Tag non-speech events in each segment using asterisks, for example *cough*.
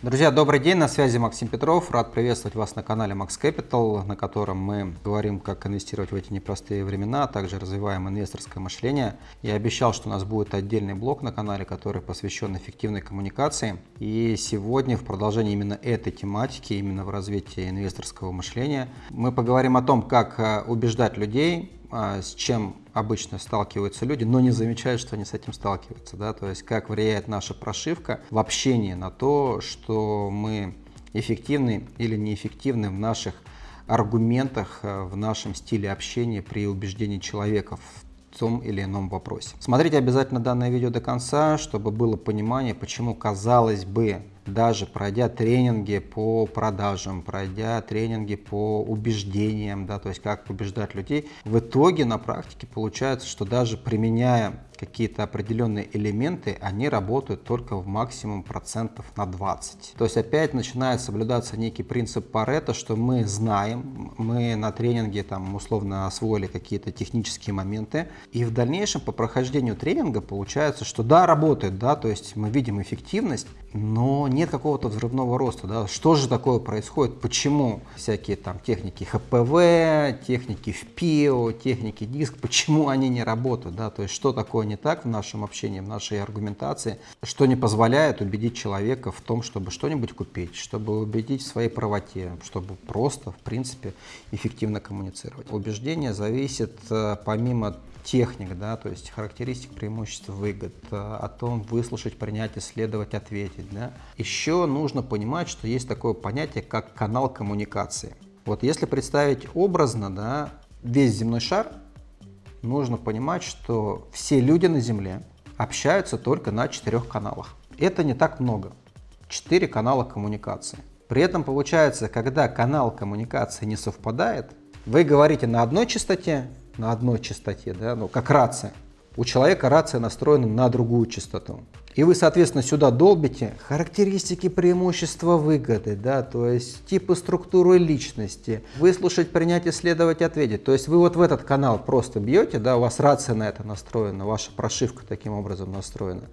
Друзья, добрый день, на связи Максим Петров. Рад приветствовать вас на канале Max Capital, на котором мы говорим, как инвестировать в эти непростые времена, а также развиваем инвесторское мышление. Я обещал, что у нас будет отдельный блок на канале, который посвящен эффективной коммуникации. И сегодня в продолжении именно этой тематики, именно в развитии инвесторского мышления, мы поговорим о том, как э, убеждать людей, с чем обычно сталкиваются люди, но не замечают, что они с этим сталкиваются. Да? То есть как влияет наша прошивка в общении на то, что мы эффективны или неэффективны в наших аргументах, э, в нашем стиле общения при убеждении человека в том или ином вопросе. Смотрите обязательно данное видео до конца, чтобы было понимание, почему, казалось бы, даже пройдя тренинги по продажам, пройдя тренинги по убеждениям, да, то есть как убеждать людей, в итоге на практике получается, что даже применяя какие-то определенные элементы, они работают только в максимум процентов на 20. То есть опять начинает соблюдаться некий принцип Паретта, что мы знаем, мы на тренинге там условно освоили какие-то технические моменты, и в дальнейшем по прохождению тренинга получается, что да, работает, да, то есть мы видим эффективность, но нет какого-то взрывного роста, да, что же такое происходит, почему всякие там техники ХПВ, техники ФПИО, техники диск, почему они не работают, да, то есть что такое не так в нашем общении, в нашей аргументации, что не позволяет убедить человека в том, чтобы что-нибудь купить, чтобы убедить в своей правоте, чтобы просто, в принципе, эффективно коммуницировать. Убеждение зависит э, помимо техник, да, то есть характеристик, преимуществ, выгод, э, о том выслушать, принять, исследовать, ответить. Да. Еще нужно понимать, что есть такое понятие, как канал коммуникации. Вот если представить образно, да, весь земной шар нужно понимать, что все люди на Земле общаются только на четырех каналах. Это не так много. Четыре канала коммуникации. При этом получается, когда канал коммуникации не совпадает, вы говорите на одной частоте, на одной частоте, да, ну как рация. У человека рация настроена на другую частоту. И вы, соответственно, сюда долбите характеристики, преимущества, выгоды, да, то есть типы структуры личности, выслушать, принять, исследовать, ответить. То есть вы вот в этот канал просто бьете, да, у вас рация на это настроена, ваша прошивка таким образом настроена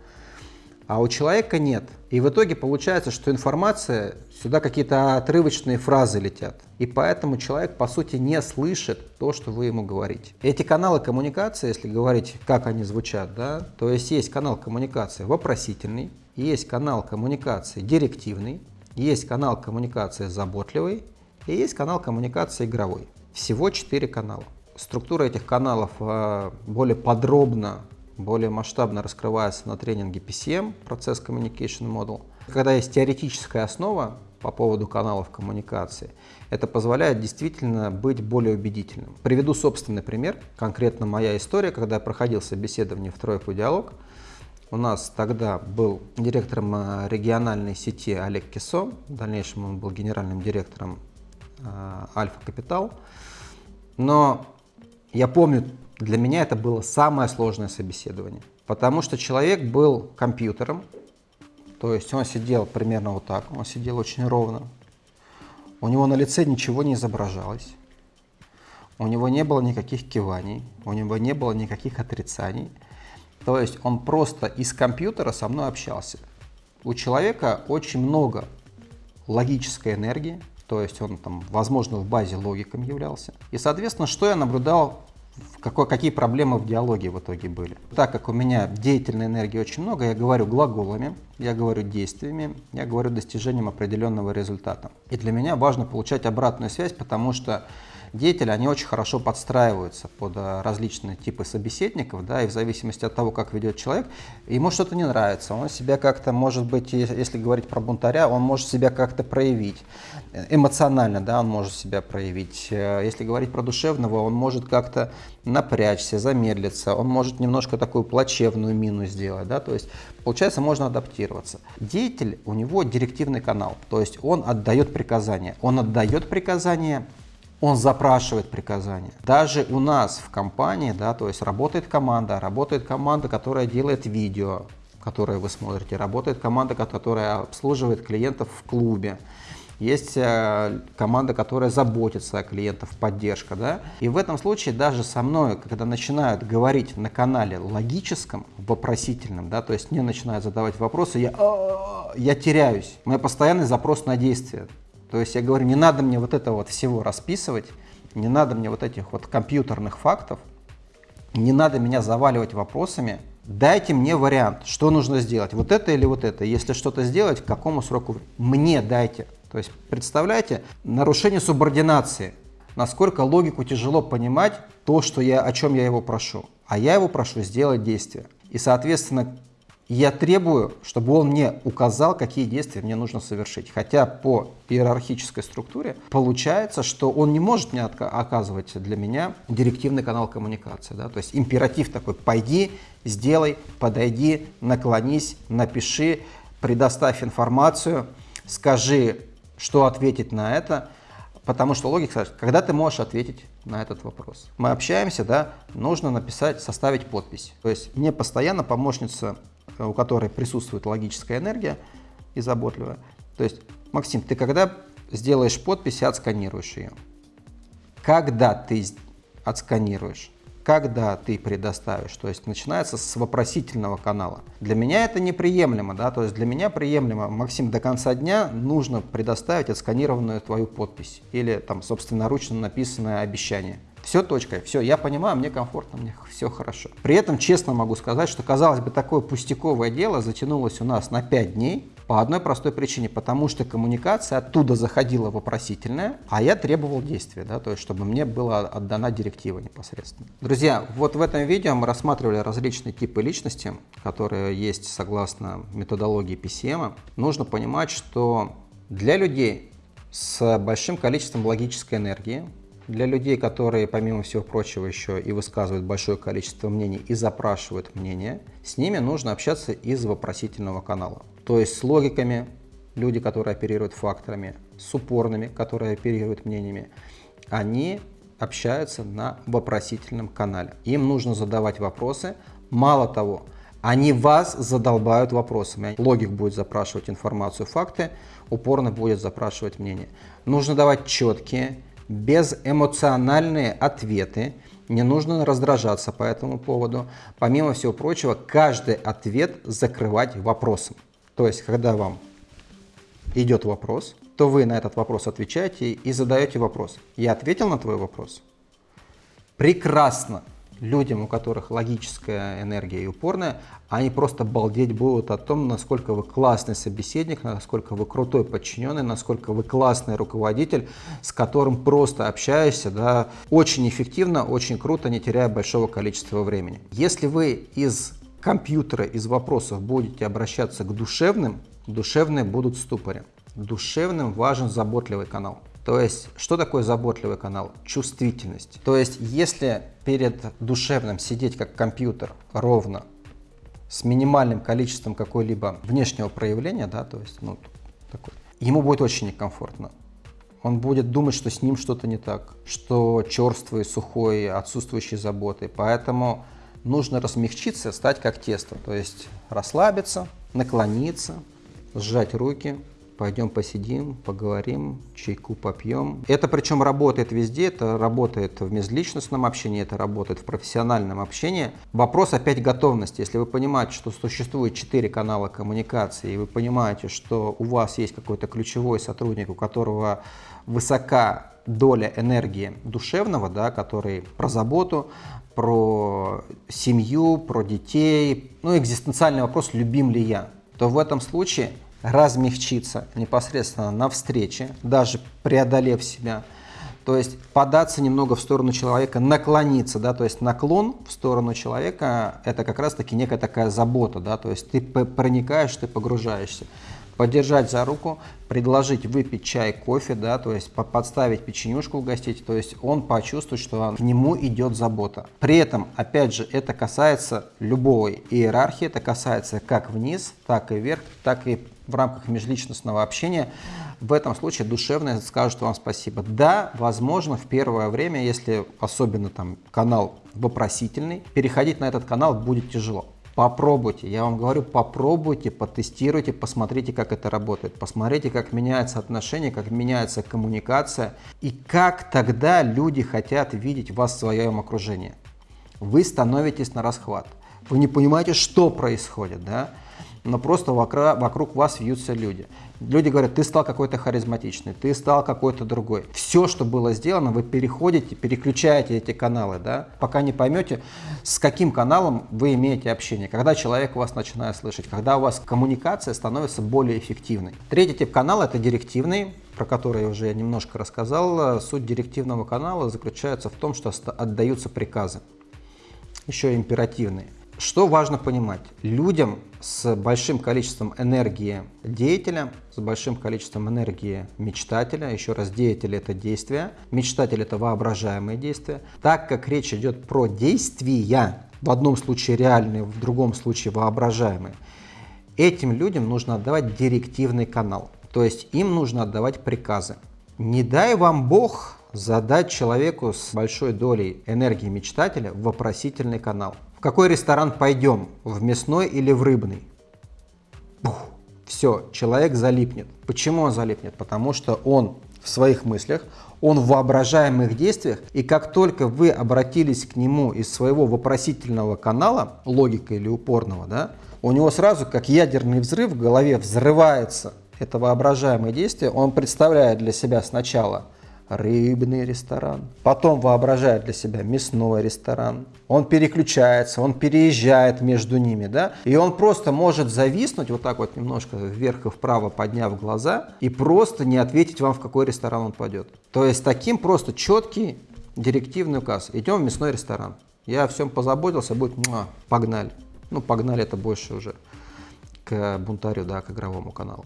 а у человека нет. И в итоге получается, что информация, сюда какие-то отрывочные фразы летят. И поэтому человек, по сути, не слышит то, что вы ему говорите. Эти каналы коммуникации, если говорить, как они звучат, да, то есть есть канал коммуникации вопросительный, есть канал коммуникации директивный, есть канал коммуникации заботливый и есть канал коммуникации игровой. Всего четыре канала. Структура этих каналов э, более подробно более масштабно раскрывается на тренинге PCM, процесс Communication Model. Когда есть теоретическая основа по поводу каналов коммуникации, это позволяет действительно быть более убедительным. Приведу собственный пример, конкретно моя история, когда я проходил собеседование в тройку диалог, у нас тогда был директором э, региональной сети Олег Кисо, в дальнейшем он был генеральным директором э, Альфа Капитал. Но я помню для меня это было самое сложное собеседование, потому что человек был компьютером, то есть он сидел примерно вот так, он сидел очень ровно, у него на лице ничего не изображалось, у него не было никаких киваний, у него не было никаких отрицаний, то есть он просто из компьютера со мной общался. У человека очень много логической энергии, то есть он там, возможно, в базе логиком являлся. И, соответственно, что я наблюдал какой, какие проблемы в диалоге в итоге были. Так как у меня деятельной энергии очень много, я говорю глаголами, я говорю действиями, я говорю достижением определенного результата. И для меня важно получать обратную связь, потому что деятели, они очень хорошо подстраиваются под э, различные типы собеседников, да, и в зависимости от того, как ведет человек, ему что-то не нравится, он себя как-то, может быть, если говорить про бунтаря, он может себя как-то проявить, эмоционально, да, он может себя проявить. Э, если говорить про душевного, он может как-то напрячься, замедлиться, он может немножко такую плачевную мину сделать, да, то есть, получается, можно адаптироваться. Деятель, у него директивный канал, то есть он отдает приказания, он отдает приказания, он запрашивает приказания. Даже у нас в компании, да, то есть работает команда, работает команда, которая делает видео, которое вы смотрите, работает команда, которая обслуживает клиентов в клубе. есть э, команда, которая заботится о клиентах, поддержка, да. И в этом случае даже со мной, когда начинают говорить на канале логическом, вопросительном, да, то есть мне начинают задавать вопросы, я, «А, я теряюсь. У меня постоянный запрос на действие. То есть я говорю, не надо мне вот это вот всего расписывать, не надо мне вот этих вот компьютерных фактов, не надо меня заваливать вопросами, дайте мне вариант, что нужно сделать, вот это или вот это. Если что-то сделать, к какому сроку? Мне дайте. То есть, представляете, нарушение субординации. Насколько логику тяжело понимать то, что я, о чем я его прошу. А я его прошу сделать действие. И, соответственно, я требую, чтобы он мне указал, какие действия мне нужно совершить. Хотя по иерархической структуре получается, что он не может мне оказывать для меня директивный канал коммуникации. Да? То есть императив такой, пойди, сделай, подойди, наклонись, напиши, предоставь информацию, скажи, что ответить на это. Потому что логика когда ты можешь ответить на этот вопрос. Мы общаемся, да, нужно написать, составить подпись. То есть мне постоянно помощница у которой присутствует логическая энергия и заботливая. То есть, Максим, ты когда сделаешь подпись и отсканируешь ее? Когда ты отсканируешь? Когда ты предоставишь? То есть начинается с вопросительного канала. Для меня это неприемлемо, да, то есть для меня приемлемо, Максим, до конца дня нужно предоставить отсканированную твою подпись или там собственноручно написанное обещание. Все точкой, все, я понимаю, мне комфортно, мне все хорошо. При этом честно могу сказать, что казалось бы такое пустяковое дело затянулось у нас на 5 дней, по одной простой причине, потому что коммуникация оттуда заходила вопросительная, а я требовал действия, да, то есть чтобы мне была отдана директива непосредственно. Друзья, вот в этом видео мы рассматривали различные типы личности, которые есть согласно методологии PCM. Нужно понимать, что для людей с большим количеством логической энергии, для людей, которые, помимо всего прочего, еще и высказывают большое количество мнений и запрашивают мнение, с ними нужно общаться из вопросительного канала. То есть с логиками, люди, которые оперируют факторами, с упорными, которые оперируют мнениями, они общаются на вопросительном канале. Им нужно задавать вопросы. Мало того, они вас задолбают вопросами. Логик будет запрашивать информацию, факты, упорно будет запрашивать мнение. Нужно давать четкие, безэмоциональные ответы, не нужно раздражаться по этому поводу. Помимо всего прочего, каждый ответ закрывать вопросом. То есть, когда вам идет вопрос, то вы на этот вопрос отвечаете и задаете вопрос. Я ответил на твой вопрос? Прекрасно людям, у которых логическая энергия и упорная, они просто балдеть будут о том, насколько вы классный собеседник, насколько вы крутой подчиненный, насколько вы классный руководитель, с которым просто общаешься, да, очень эффективно, очень круто, не теряя большого количества времени. Если вы из компьютера, из вопросов будете обращаться к душевным, душевные будут в ступоре. Душевным важен заботливый канал. То есть, что такое заботливый канал? Чувствительность. То есть, если перед душевным сидеть как компьютер ровно, с минимальным количеством какой-либо внешнего проявления, да, то есть, ну, такой, ему будет очень некомфортно. Он будет думать, что с ним что-то не так, что черствый, сухой, отсутствующий заботы. Поэтому нужно размягчиться, стать как тесто. То есть расслабиться, наклониться, сжать руки, пойдем посидим, поговорим, чайку попьем. Это причем работает везде, это работает в межличностном общении, это работает в профессиональном общении. Вопрос опять готовности. Если вы понимаете, что существует четыре канала коммуникации, и вы понимаете, что у вас есть какой-то ключевой сотрудник, у которого высока доля энергии душевного, да, который про заботу, про семью, про детей, ну, экзистенциальный вопрос, любим ли я, то в этом случае размягчиться непосредственно на встрече, даже преодолев себя, то есть податься немного в сторону человека, наклониться, да, то есть наклон в сторону человека, это как раз-таки некая такая забота, да, то есть ты проникаешь, ты погружаешься поддержать за руку, предложить выпить чай, кофе, да, то есть подставить печенюшку, угостить, то есть он почувствует, что к нему идет забота. При этом, опять же, это касается любой иерархии, это касается как вниз, так и вверх, так и в рамках межличностного общения. В этом случае душевно скажут вам спасибо. Да, возможно, в первое время, если особенно там канал вопросительный, переходить на этот канал будет тяжело. Попробуйте, я вам говорю, попробуйте, потестируйте, посмотрите, как это работает, посмотрите, как меняется отношение, как меняется коммуникация и как тогда люди хотят видеть вас в своем окружении. Вы становитесь на расхват, вы не понимаете, что происходит, да? Но просто вокруг, вас вьются люди. Люди говорят, ты стал какой-то харизматичный, ты стал какой-то другой. Все, что было сделано, вы переходите, переключаете эти каналы, да, пока не поймете, с каким каналом вы имеете общение, когда человек вас начинает слышать, когда у вас коммуникация становится более эффективной. Третий тип канала – это директивный, про который я уже немножко рассказал. Суть директивного канала заключается в том, что отдаются приказы, еще императивные. Что важно понимать? Людям с большим количеством энергии деятеля, с большим количеством энергии мечтателя, еще раз, деятель это действие, мечтатель это воображаемые действия, так как речь идет про действия, в одном случае реальные, в другом случае воображаемые, этим людям нужно отдавать директивный канал, то есть им нужно отдавать приказы. Не дай вам Бог задать человеку с большой долей энергии мечтателя вопросительный канал какой ресторан пойдем, в мясной или в рыбный? Пух, все, человек залипнет. Почему он залипнет? Потому что он в своих мыслях, он в воображаемых действиях, и как только вы обратились к нему из своего вопросительного канала, логика или упорного, да, у него сразу, как ядерный взрыв в голове взрывается это воображаемое действие, он представляет для себя сначала рыбный ресторан, потом воображает для себя мясной ресторан. Он переключается, он переезжает между ними, да, и он просто может зависнуть вот так вот немножко вверх и вправо, подняв глаза, и просто не ответить вам, в какой ресторан он пойдет. То есть таким просто четкий директивный указ. Идем в мясной ресторан. Я о всем позаботился, будет муа, погнали. Ну, погнали это больше уже к бунтарю, да, к игровому каналу.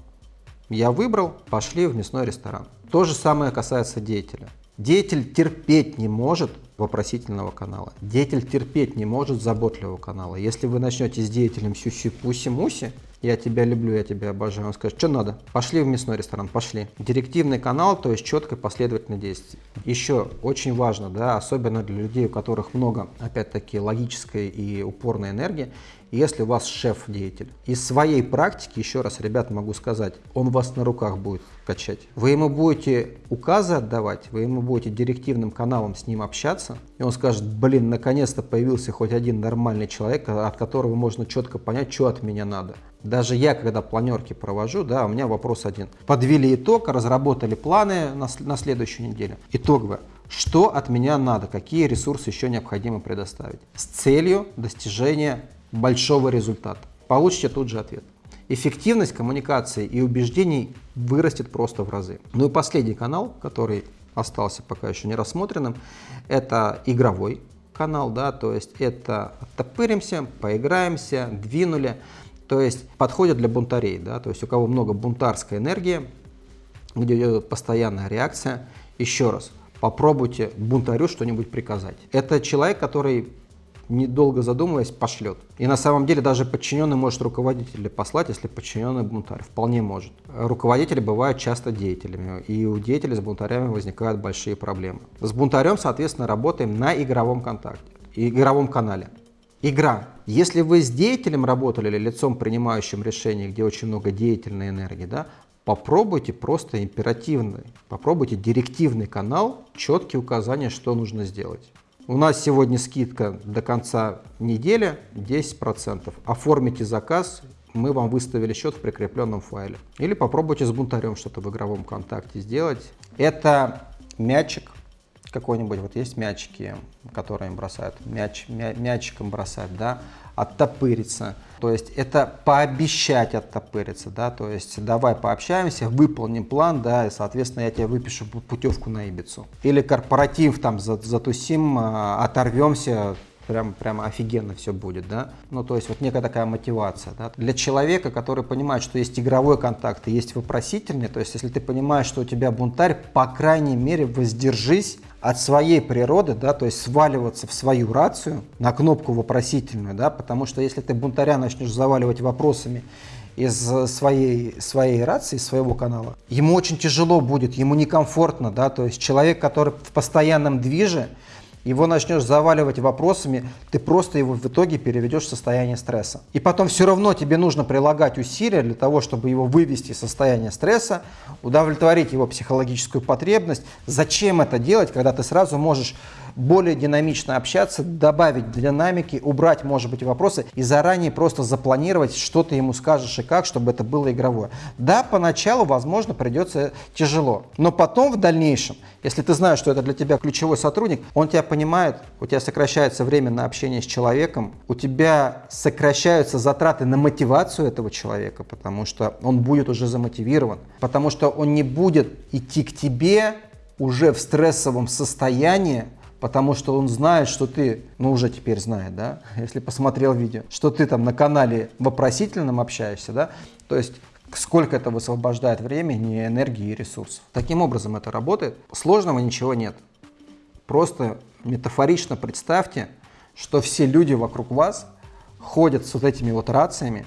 Я выбрал, пошли в мясной ресторан. То же самое касается деятеля. Деятель терпеть не может вопросительного канала. Деятель терпеть не может заботливого канала. Если вы начнете с деятелем сюси-пуси-муси, я тебя люблю, я тебя обожаю, он скажет, что надо, пошли в мясной ресторан, пошли. Директивный канал, то есть четко последовательное действие. Еще очень важно, да, особенно для людей, у которых много, опять-таки, логической и упорной энергии, если у вас шеф-деятель. Из своей практики, еще раз, ребят, могу сказать, он вас на руках будет качать. Вы ему будете указы отдавать, вы ему будете директивным каналом с ним общаться, и он скажет, блин, наконец-то появился хоть один нормальный человек, от которого можно четко понять, что от меня надо. Даже я, когда планерки провожу, да, у меня вопрос один. Подвели итог, разработали планы на, на следующую неделю. Итоговое. Что от меня надо, какие ресурсы еще необходимо предоставить с целью достижения большого результата. Получите тут же ответ. Эффективность коммуникации и убеждений вырастет просто в разы. Ну и последний канал, который остался пока еще не рассмотренным, это игровой канал, да, то есть это оттопыримся, поиграемся, двинули, то есть подходит для бунтарей, да, то есть у кого много бунтарской энергии, где идет постоянная реакция, еще раз, попробуйте бунтарю что-нибудь приказать. Это человек, который недолго задумываясь, пошлет. И на самом деле даже подчиненный может руководителя послать, если подчиненный бунтарь. Вполне может. Руководители бывают часто деятелями, и у деятелей с бунтарями возникают большие проблемы. С бунтарем, соответственно, работаем на игровом контакте, игровом канале. Игра. Если вы с деятелем работали или лицом, принимающим решения, где очень много деятельной энергии, да, попробуйте просто императивный, попробуйте директивный канал, четкие указания, что нужно сделать. У нас сегодня скидка до конца недели 10%. Оформите заказ, мы вам выставили счет в прикрепленном файле. Или попробуйте с бунтарем что-то в игровом контакте сделать. Это мячик какой-нибудь, вот есть мячики, которые им бросают, мяч, мя, мячиком бросать, да, оттопыриться. То есть это пообещать оттопыриться, да, то есть давай пообщаемся, выполним план, да, и, соответственно, я тебе выпишу путевку на Ибицу. Или корпоратив, там, затусим, а, оторвемся, прям, прям офигенно все будет, да. Ну, то есть вот некая такая мотивация, да. Для человека, который понимает, что есть игровой контакт и есть вопросительный, то есть если ты понимаешь, что у тебя бунтарь, по крайней мере, воздержись от своей природы, да, то есть сваливаться в свою рацию на кнопку вопросительную, да, потому что если ты бунтаря начнешь заваливать вопросами из своей, своей рации, своего канала, ему очень тяжело будет, ему некомфортно, да, то есть человек, который в постоянном движе, его начнешь заваливать вопросами, ты просто его в итоге переведешь в состояние стресса. И потом все равно тебе нужно прилагать усилия для того, чтобы его вывести из состояния стресса, удовлетворить его психологическую потребность. Зачем это делать, когда ты сразу можешь более динамично общаться, добавить динамики, убрать, может быть, вопросы и заранее просто запланировать, что ты ему скажешь и как, чтобы это было игровое. Да, поначалу, возможно, придется тяжело, но потом в дальнейшем, если ты знаешь, что это для тебя ключевой сотрудник, он тебя понимает, у тебя сокращается время на общение с человеком, у тебя сокращаются затраты на мотивацию этого человека, потому что он будет уже замотивирован, потому что он не будет идти к тебе уже в стрессовом состоянии, потому что он знает, что ты, ну уже теперь знает, да, *laughs* если посмотрел видео, что ты там на канале вопросительном общаешься, да, то есть сколько это высвобождает времени, энергии и ресурсов. Таким образом это работает. Сложного ничего нет. Просто метафорично представьте, что все люди вокруг вас ходят с вот этими вот рациями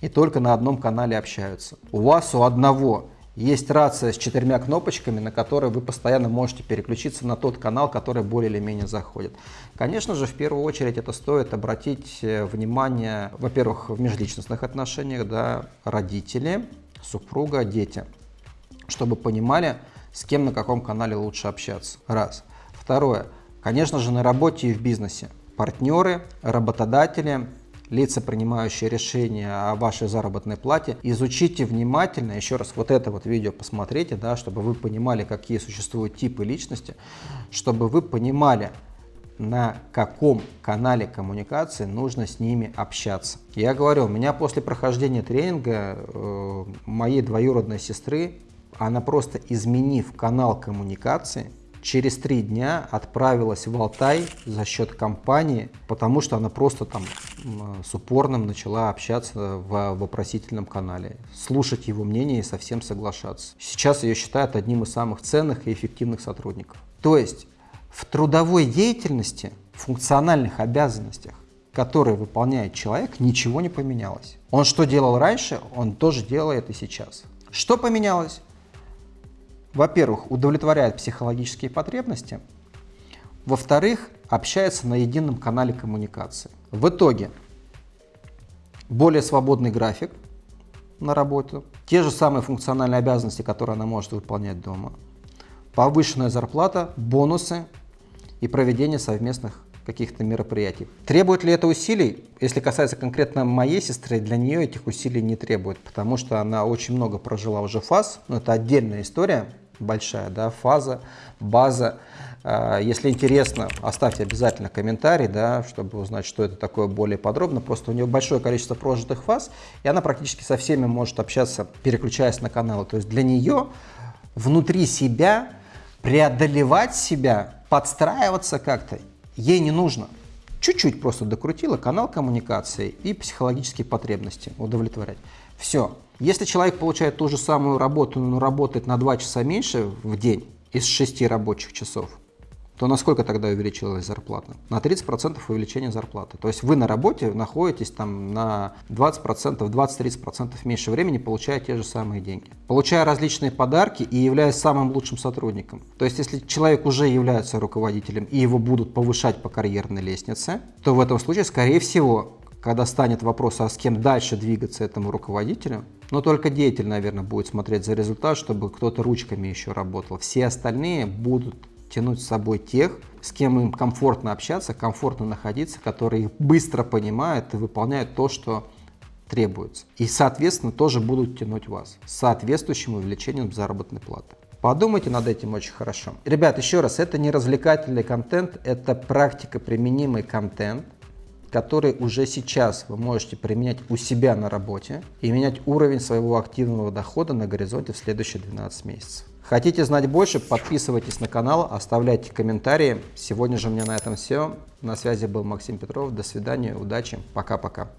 и только на одном канале общаются. У вас у одного есть рация с четырьмя кнопочками, на которые вы постоянно можете переключиться на тот канал, который более или менее заходит. Конечно же, в первую очередь это стоит обратить э, внимание, во-первых, в межличностных отношениях, да, родители, супруга, дети, чтобы понимали, с кем на каком канале лучше общаться. Раз. Второе. Конечно же, на работе и в бизнесе. Партнеры, работодатели, лица, принимающие решения о вашей заработной плате, изучите внимательно, еще раз вот это вот видео посмотрите, да, чтобы вы понимали, какие существуют типы личности, чтобы вы понимали, на каком канале коммуникации нужно с ними общаться. Я говорю, у меня после прохождения тренинга э, моей двоюродной сестры, она просто изменив канал коммуникации, через три дня отправилась в Алтай за счет компании, потому что она просто там с упорным начала общаться в вопросительном канале, слушать его мнение и совсем соглашаться. Сейчас ее считают одним из самых ценных и эффективных сотрудников. То есть в трудовой деятельности, функциональных обязанностях, которые выполняет человек, ничего не поменялось. Он что делал раньше, он тоже делает и сейчас. Что поменялось? Во-первых, удовлетворяет психологические потребности, во-вторых, общается на едином канале коммуникации. В итоге более свободный график на работу, те же самые функциональные обязанности, которые она может выполнять дома, повышенная зарплата, бонусы и проведение совместных каких-то мероприятий. Требует ли это усилий? Если касается конкретно моей сестры, для нее этих усилий не требует, потому что она очень много прожила уже фаз, но это отдельная история, большая, да, фаза, база. А, если интересно, оставьте обязательно комментарий, да, чтобы узнать, что это такое более подробно. Просто у нее большое количество прожитых фаз, и она практически со всеми может общаться, переключаясь на каналы. То есть для нее внутри себя преодолевать себя, подстраиваться как-то ей не нужно. Чуть-чуть просто докрутила канал коммуникации и психологические потребности удовлетворять. Все. Если человек получает ту же самую работу, но работает на 2 часа меньше в день из 6 рабочих часов, то насколько тогда увеличилась зарплата? На 30% увеличение зарплаты. То есть вы на работе находитесь там на 20%, 20-30% меньше времени, получая те же самые деньги. Получая различные подарки и являясь самым лучшим сотрудником. То есть если человек уже является руководителем и его будут повышать по карьерной лестнице, то в этом случае, скорее всего, когда станет вопрос, а с кем дальше двигаться этому руководителю, но только деятель, наверное, будет смотреть за результат, чтобы кто-то ручками еще работал. Все остальные будут тянуть с собой тех, с кем им комфортно общаться, комфортно находиться, которые быстро понимают и выполняют то, что требуется. И, соответственно, тоже будут тянуть вас с соответствующим увеличением заработной платы. Подумайте над этим очень хорошо. Ребят, еще раз, это не развлекательный контент, это практика применимый контент который уже сейчас вы можете применять у себя на работе и менять уровень своего активного дохода на горизонте в следующие 12 месяцев. Хотите знать больше, подписывайтесь на канал, оставляйте комментарии. Сегодня же у меня на этом все. На связи был Максим Петров. До свидания, удачи, пока-пока.